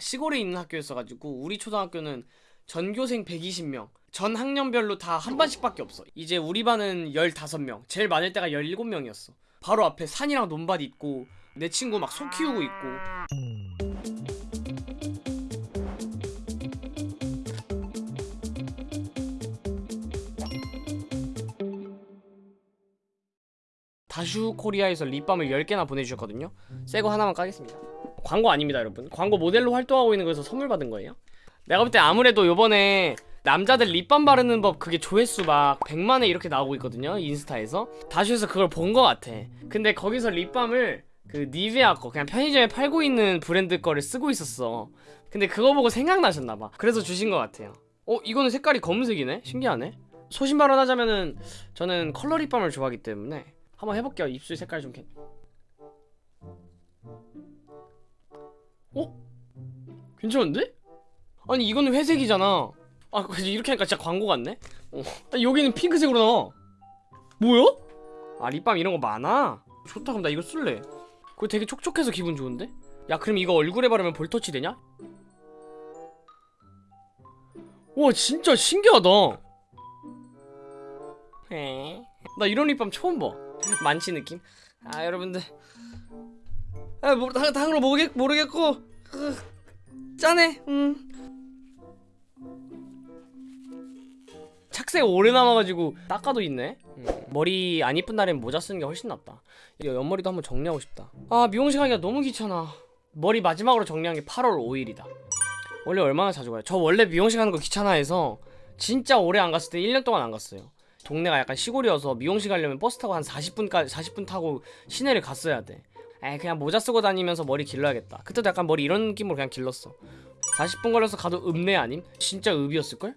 시골에 있는 학교였어가지고 우리 초등학교는 전교생 120명 전 학년별로 다 한 반씩밖에 없어. 이제 우리 반은 15명 제일 많을 때가 17명이었어. 바로 앞에 산이랑 논밭 있고 내 친구 막 소 키우고 있고. 다슈 코리아에서 립밤을 10개나 보내주셨거든요. 새 거 하나만 까겠습니다 광고 아닙니다 여러분. 광고 모델로 활동하고 있는 거에서 선물 받은 거예요. 내가 볼 때 아무래도 요번에 남자들 립밤 바르는 법 그게 조회수 막 100만에 이렇게 나오고 있거든요 인스타에서. 다슈에서 그걸 본 거 같아. 근데 거기서 립밤을 그 니베아 거 그냥 편의점에 팔고 있는 브랜드 거를 쓰고 있었어. 근데 그거 보고 생각나셨나봐. 그래서 주신 거 같아요. 어 이거는 색깔이 검은색이네? 신기하네. 소신 발언하자면은 저는 컬러 립밤을 좋아하기 때문에 한번 해볼게요. 입술 색깔 좀 어? 괜찮은데? 아니 이거는 회색이잖아 아 이렇게 하니까 진짜 광고 같네 어. 아, 여기는 핑크색으로 나와 뭐야? 아 립밤 이런 거 많아? 좋다 그럼 나 이거 쓸래 그거 되게 촉촉해서 기분 좋은데? 야 그럼 이거 얼굴에 바르면 볼터치 되냐? 와 진짜 신기하다 에. 나 이런 립밤 처음 봐 만취 느낌? 아 여러분들 아 뭐, 당, 당으로 모르겠, 모르겠고 으, 짠해 음. 착색 오래 남아가지고 닦아도 있네 음. 머리 안 이쁜 날엔 모자 쓰는 게 훨씬 낫다 이거 옆머리도 한번 정리하고 싶다 아 미용실 가기가 너무 귀찮아 머리 마지막으로 정리한 게 8월 5일이다 원래 얼마나 자주 가요? 저 원래 미용실 가는 거 귀찮아해서 진짜 오래 안 갔을 때 1년 동안 안 갔어요 동네가 약간 시골이어서 미용실 가려면 버스 타고 한 40분까지 40분 타고 시내를 갔어야 돼. 에 그냥 모자 쓰고 다니면서 머리 길러야겠다. 그때도 약간 머리 이런 느낌으로 그냥 길렀어. 40분 걸려서 가도 읍내 아님? 진짜 읍이었을걸?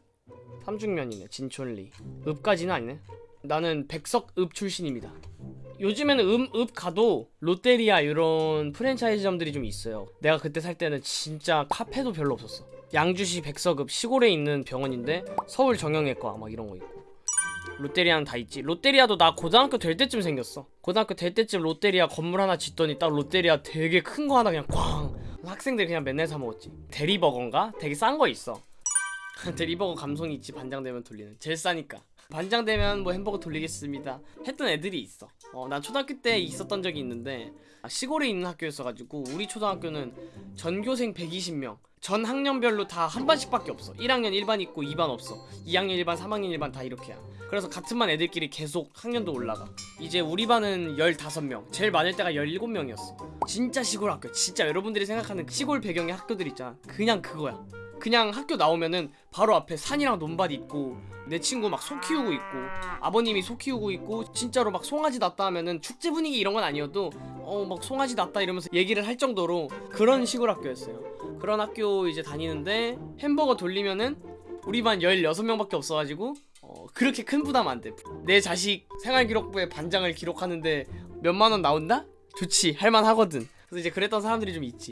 삼중면이네 진촌리. 읍까지는 아니네. 나는 백석읍 출신입니다. 요즘에는 음, 읍 가도 롯데리아 이런 프랜차이즈점들이 좀 있어요. 내가 그때 살 때는 진짜 카페도 별로 없었어. 양주시 백석읍 시골에 있는 병원인데 서울 정형외과 막 이런 거 있고. 롯데리아는 다 있지. 롯데리아도 나 고등학교 될 때쯤 생겼어. 고등학교 될 때쯤 롯데리아 건물 하나 짓더니 딱 롯데리아 되게 큰 거 하나 그냥 꽝! 학생들 그냥 맨날 사 먹었지. 대리버거인가? 되게 싼 거 있어. 대리버거 감성이 있지. 반장되면 돌리는. 제일 싸니까. 반장되면 뭐 햄버거 돌리겠습니다. 했던 애들이 있어. 어, 난 초등학교 때 있었던 적이 있는데 아, 시골에 있는 학교였어가지고 우리 초등학교는 전교생 120명 전 학년별로 다 한 반씩밖에 없어. 1학년 1반 있고 2반 없어. 2학년 1반 3학년 1반 다 이렇게야. 그래서 같은 반 애들끼리 계속 학년도 올라가. 이제 우리 반은 15명. 제일 많을 때가 17명이었어. 진짜 시골 학교. 진짜 여러분들이 생각하는 시골 배경의 학교들 있잖아. 그냥 그거야. 그냥 학교 나오면은 바로 앞에 산이랑 논밭 있고 내 친구 막 소 키우고 있고 아버님이 소 키우고 있고 진짜로 막 송아지 낳다 하면은 축제 분위기 이런 건 아니어도 어 막 송아지 낳다 이러면서 얘기를 할 정도로 그런 시골 학교였어요 그런 학교 이제 다니는데 햄버거 돌리면은 우리 반 16명밖에 없어가지고 어, 그렇게 큰 부담 안 돼. 내 자식 생활기록부에 반장을 기록하는데 몇만 원 나온다? 좋지. 할만하거든. 그래서 이제 그랬던 사람들이 좀 있지.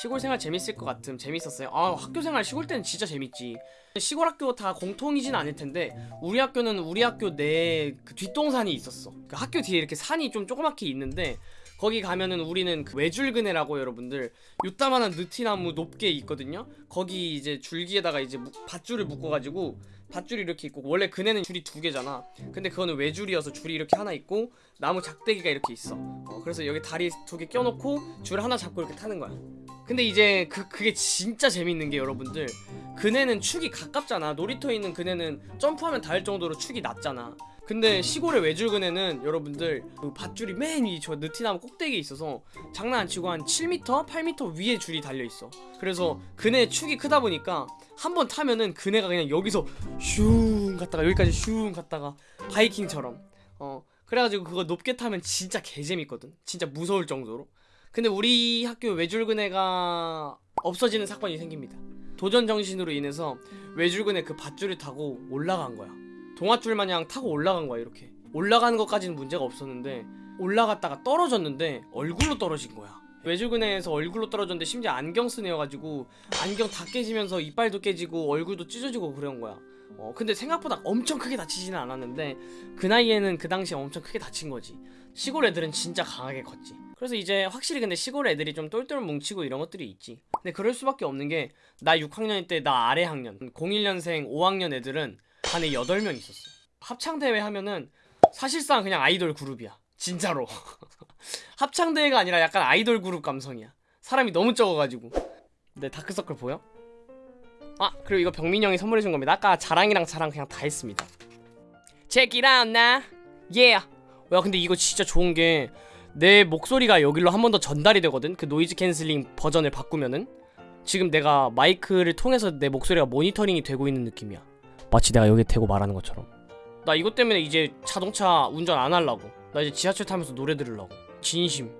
시골 생활 재밌을 것 같음 재밌었어요 아 학교 생활 시골 때는 진짜 재밌지 시골 학교 다 공통이진 않을 텐데 우리 학교는 우리 학교 내 그 뒷동산이 있었어 그 학교 뒤에 이렇게 산이 좀 조그맣게 있는데 거기 가면은 우리는 그 외줄그네라고 여러분들 요따만한 느티나무 높게 있거든요. 거기 이제 줄기에다가 이제 무- 밧줄을 묶어가지고 밧줄이 이렇게 있고 원래 그네는 줄이 두 개잖아. 근데 그거는 외줄이어서 줄이 이렇게 하나 있고 나무 작대기가 이렇게 있어. 어, 그래서 여기 다리 두 개 껴놓고 줄 하나 잡고 이렇게 타는 거야. 근데 이제 그, 그게 진짜 재밌는 게 여러분들 그네는 축이 가깝잖아. 놀이터에 있는 그네는 점프하면 닿을 정도로 축이 낮잖아 근데 시골의 외줄그네는 여러분들 그 밧줄이 맨 위 저 느티나무 꼭대기에 있어서 장난 안 치고 한 7m, 8m 위에 줄이 달려있어. 그래서 그네 축이 크다 보니까 한 번 타면은 그네가 그냥 여기서 슝 갔다가 여기까지 슝 갔다가 바이킹처럼. 어 그래가지고 그거 높게 타면 진짜 개재밌거든. 진짜 무서울 정도로. 근데 우리 학교 외줄그네가 없어지는 사건이 생깁니다. 도전 정신으로 인해서 외줄그네 그 밧줄을 타고 올라간 거야 동아줄 마냥 타고 올라간 거야 이렇게. 올라가는 것까지는 문제가 없었는데 올라갔다가 떨어졌는데 얼굴로 떨어진 거야. 외줄그네에서 얼굴로 떨어졌는데 심지어 안경 쓴 애여가지고 안경 다 깨지면서 이빨도 깨지고 얼굴도 찢어지고 그런 거야. 어 근데 생각보다 엄청 크게 다치지는 않았는데 그 나이에는 그 당시에 엄청 크게 다친 거지. 시골 애들은 진짜 강하게 컸지. 그래서 이제 확실히 근데 시골 애들이 좀 똘똘 뭉치고 이런 것들이 있지. 근데 그럴 수밖에 없는 게 나 6학년 때나 아래 학년 01년생 5학년 애들은 반에 8명 있었어. 합창대회 하면은 사실상 그냥 아이돌 그룹이야. 진짜로. 합창대회가 아니라 약간 아이돌 그룹 감성이야. 사람이 너무 적어가지고. 내 다크서클 보여? 아 그리고 이거 병민이 형이 선물해준 겁니다. 아까 자랑이랑 자랑 그냥 다 했습니다. Check it out now. Yeah. 야 근데 이거 진짜 좋은 게 내 목소리가 여기로 한 번 더 전달이 되거든? 그 noise canceling 버전을 바꾸면은? 지금 내가 마이크를 통해서 내 목소리가 모니터링이 되고 있는 느낌이야 마치 내가 여기 대고 말하는 것처럼. 나 이것 때문에 이제 자동차 운전 안 하려고. 나 이제 지하철 타면서 노래 들으려고. 진심.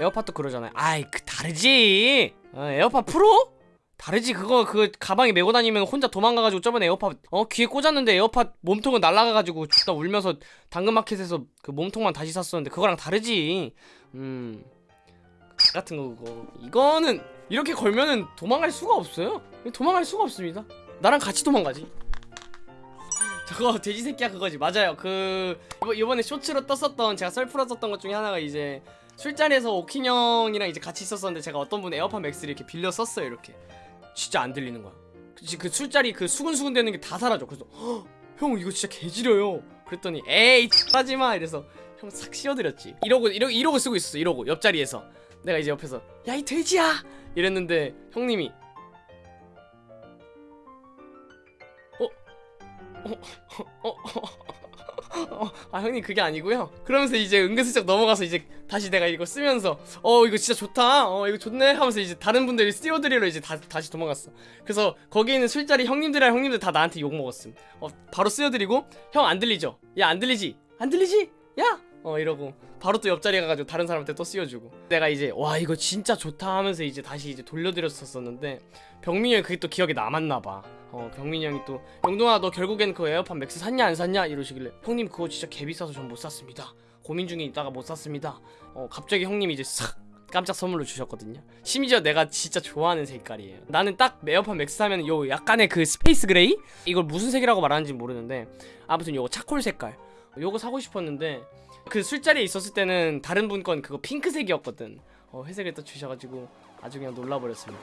에어팟도 그러잖아요. 아이 그 다르지. 어, 에어팟 프로? 다르지. 그거 그 가방에 메고 다니면 혼자 도망가가지고 저번에 에어팟 어 귀에 꽂았는데 에어팟 몸통은 날아가가지고 죽다 울면서 당근마켓에서 그 몸통만 다시 샀었는데 그거랑 다르지. 음. 같은 거 그거. 이거는 이렇게 걸면은 도망갈 수가 없어요. 도망갈 수가 없습니다. 나랑 같이 도망가지 저거 돼지 새끼야 그거지. 맞아요. 그 이번에 쇼츠로 떴었던 제가 썰 풀었었던 것 중에 하나가 이제 술자리에서 오킨 형이랑 이제 같이 있었었는데 제가 어떤 분 에어팟 맥스를 이렇게 빌려 썼어요 이렇게. 진짜 안 들리는 거야. 그, 그 술자리 그 수근수근 되는 게 다 사라져. 그래서 "헉, 형 이거 진짜 개지려요. 그랬더니 에이 하지마. 이래서 형 싹 씌워드렸지. 이러고 이러고 이러고 쓰고 있었어 이러고. 옆자리에서. 내가 이제 옆에서 야 이 돼지야. 이랬는데 형님이 어? 어? 어? 어? 아 형님 그게 아니고요 그러면서 이제 은근슬쩍 넘어가서 이제 다시 내가 이거 쓰면서 어 이거 진짜 좋다 어 이거 좋네 하면서 이제 다른 분들이 띄워드리러 이제 다, 다시 도망갔어 그래서 거기 있는 술자리 형님들이랑 형님들 다 나한테 욕 먹었음 어 바로 씌워드리고 형 안 들리죠 야 안 들리지 안 들리지 야 어 이러고 바로 또 옆자리 가가지고 다른 사람한테 또 씌워주고. 내가 이제 와 이거 진짜 좋다 하면서 이제 다시 이제 돌려드렸었었는데 병민이 형이 그게 또 기억에 남았나봐. 어 병민이 형이 또 영동아 너 결국엔 그 에어팟 맥스 샀냐 안 샀냐? 이러시길래 형님 그거 진짜 개비싸서 전 못 샀습니다. 고민 중에 있다가 못 샀습니다. 어 갑자기 형님이 이제 싹 깜짝 선물로 주셨거든요. 심지어 내가 진짜 좋아하는 색깔이에요. 나는 딱 에어팟 맥스 사면 요 약간의 그 space gray? 이걸 무슨 색이라고 말하는지 모르는데 아무튼 요거 차콜 색깔 요거 사고 싶었는데 그 술자리에 있었을 때는 다른 분 건 그거 핑크색이었거든. 어 회색을 또 주셔가지고 아주 그냥 놀라버렸습니다